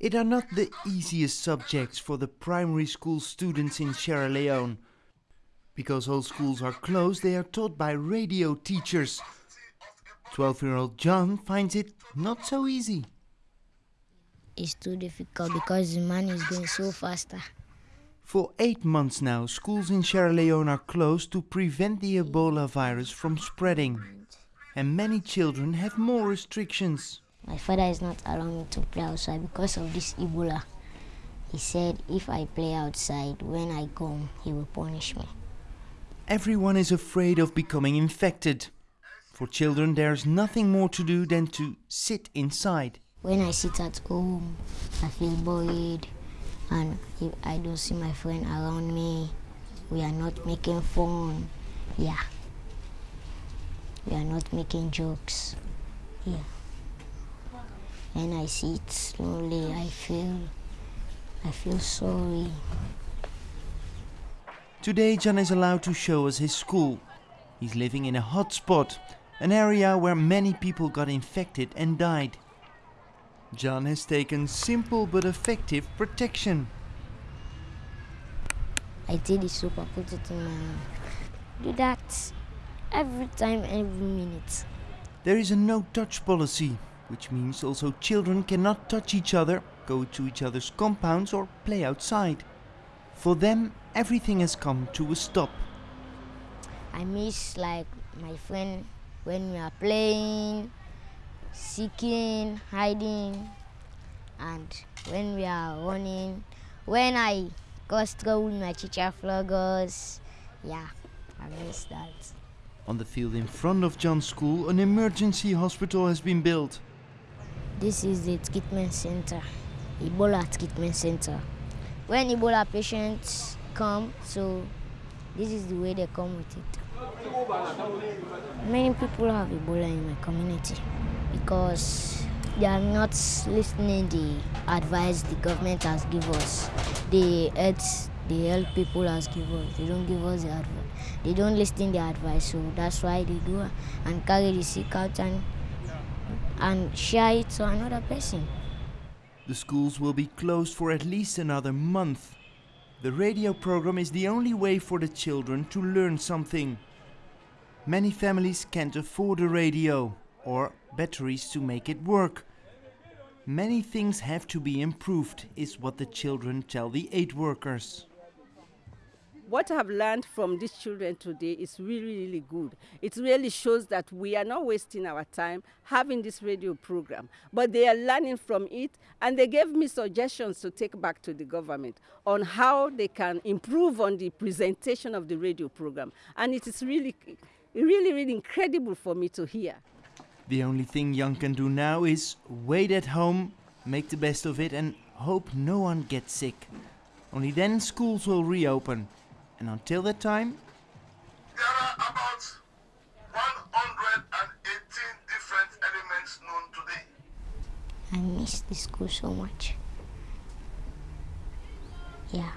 It are not the easiest subjects for the primary school students in Sierra Leone. Because all schools are closed, they are taught by radio teachers. 12 year old John finds it not so easy. It's too difficult because the money is going so faster. For eight months now, schools in Sierra Leone are closed to prevent the Ebola virus from spreading. And many children have more restrictions. My father is not allowing me to play outside because of this Ebola. He said if I play outside, when I come, he will punish me. Everyone is afraid of becoming infected. For children, there's nothing more to do than to sit inside. When I sit at home, I feel bored and if I don't see my friend around me, we are not making fun. Yeah. We are not making jokes. Yeah. When I sit slowly, I feel, I feel sorry. Today, John is allowed to show us his school. He's living in a hot spot, an area where many people got infected and died. John has taken simple but effective protection. I take the soap, I put it in my hand. Do that every time, every minute. There is a no touch policy, which means also children cannot touch each other, go to each other's compounds, or play outside. For them, everything has come to a stop. I miss like my friend when we are playing, seeking, hiding, and when we are running. When I got trouble with my teacher floggers, yeah, I miss that. On the field in front of John's school, an emergency hospital has been built. This is the treatment center, Ebola treatment center. When Ebola patients come, so this is the way they come with it. Many people have Ebola in my community because they are not listening the advice the government has given us. The health, the health people has given us. They don't give us the advice. They don't listen the advice, so that's why they do and carry the sick out and and share it to another person. The schools will be closed for at least another month. The radio program is the only way for the children to learn something. Many families can't afford a radio or batteries to make it work. Many things have to be improved, is what the children tell the aid workers. What I've learned from these children today is really, really good. It really shows that we are not wasting our time having this radio program, but they are learning from it and they gave me suggestions to take back to the government on how they can improve on the presentation of the radio program. And it is really, really, really incredible for me to hear. The only thing John can do now is wait at home, make the best of it, and hope no one gets sick. Only then schools will reopen. And until that time, there are about 118 different elements known today. I miss the school so much. Yeah.